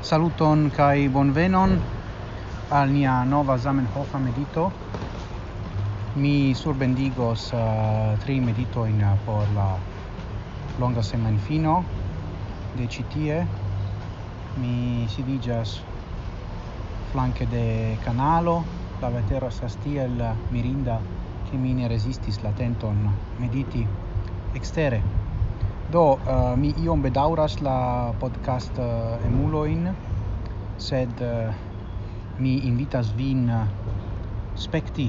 Saluton kai bonvenon al nia nova Zamenhof medito. Mi surbendigos uh, tri medito in uh, por la longa semanfino de citie. Mi sidigas flanke de canalo, la vetero sastiel mirinda che mi ne resistis la tenton mediti extere. Do, uh, mi iom bedauras la podcast uh, emuloin, sed uh, mi invitas vin uh, spekti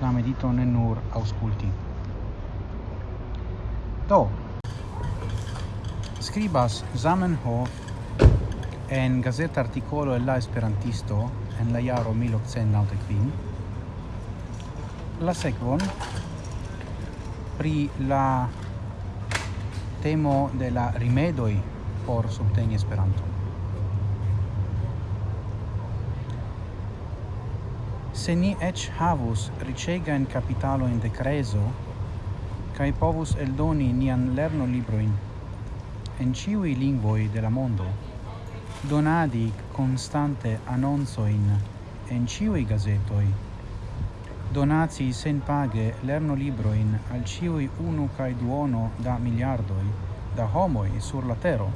la medito ne nur ausculti. Do, scribas Zamenhof en gazeta articolo el la esperantisto en la jaro 1895 la sekvon pri la temo de la rimedoj por subteni Esperanton. Se ni ec havus ricegain capitaloin de creso, cae povus eldoni nian lerno libroin en ciui lingvoi de la mondo, donadi constante annonsoin en ciui gazetoi donaci libro in al ciui unu kai duono da miliardoi da homoi sur la tero.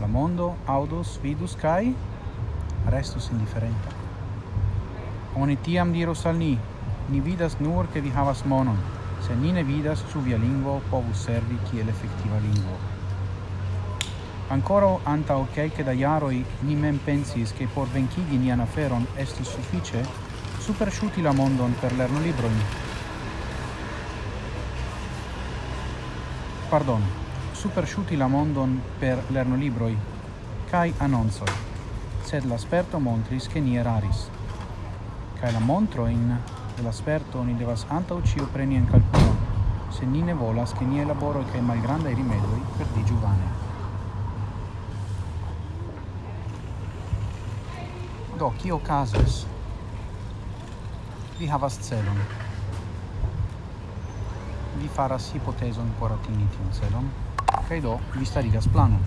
La mondo audos, vidus kai restus indifferenta. Oni tiam diros al ni, ni vidas nur che vi havas monon, se ni ne vidas su via lingvo povus servi kiel effettiva lingvo. Ancora anta ok che da iaroi ni mem pensis che por venchigi nian aferon estus suffice supersciuti la mondon per lerno librojn. Pardon, supersciuti la mondon per lerno libroj kaj anoncoj. Sed la sperto montris che ni eraris. Kaj la montro in de la sperto ni devas antaŭ ĉio preni en kalkulon, se ni ne volas che ni elaboroj kaj rimedoi per di giovane Do, chi o casus Vi havas celon. Vi faras hipotezon por atingi tiun celon, kaj do vi starigas planon.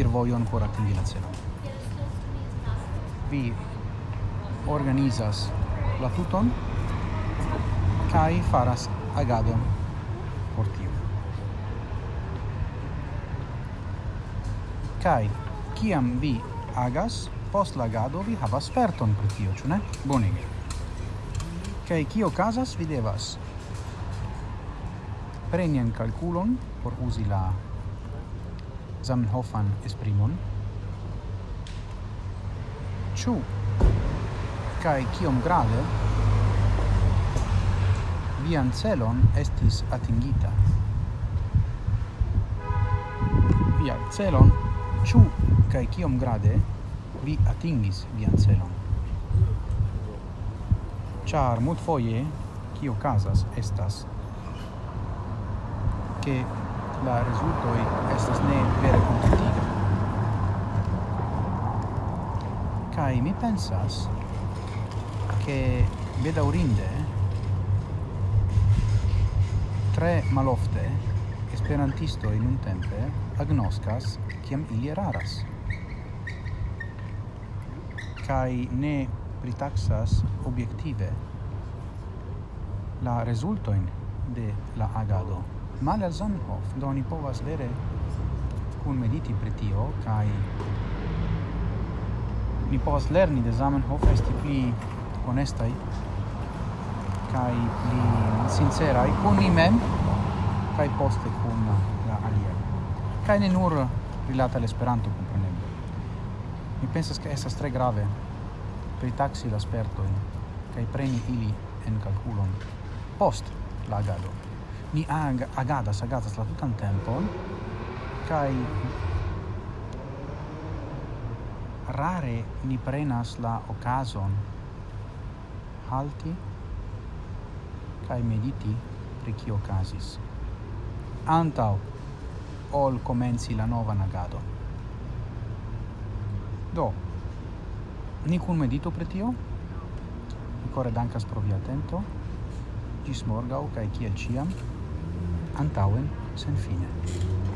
Ir vojon por atingi la celon. Vi organizas la tuton kaj faras agadon por tio. Kaj kiam vi agas, post lagado vi havas sperton pri tio, ĉu ne? Bonege. Kaj kio okazas, vi devas preni en kalkulon por uzi la Zamenhofan esprimon. Ĉu kaj kiom grave vian celon estis atingita. Via celon, ĉu kaj kiom grade, vi atingis vian celon. Char mult foie, kio casas estas, che la resultoi estas ne vere contentiga. Cai mi pensas che bedaurinde tre malofte esperantisto in un tempe agnoscas kiam ili eraras kai ne pritaxas objektive la rezultojn de la agado. mal al Zamenhof, do ni povas vere kun mediti pri tio kai ni povas lerni de Zamenhof esti pli honestaj kai pli sinceraj kun ni mem kai poste kun la alia. kai ne nur rilata al Esperanto kun Mi pensas che estas tre grave. Per pritaxi la spertoin kaj preni ili en calculon. Post la agado. Ni ag sagata sta la tutan tempo kai rare ni prenas la occasion halti kai mediti pri kio okazis antau ol comenzi la nova nagado Do, ni cun medito pri tio. Mi dankas pro via atento. Gis morgau cae ciel ciam. Antauen, sen fine.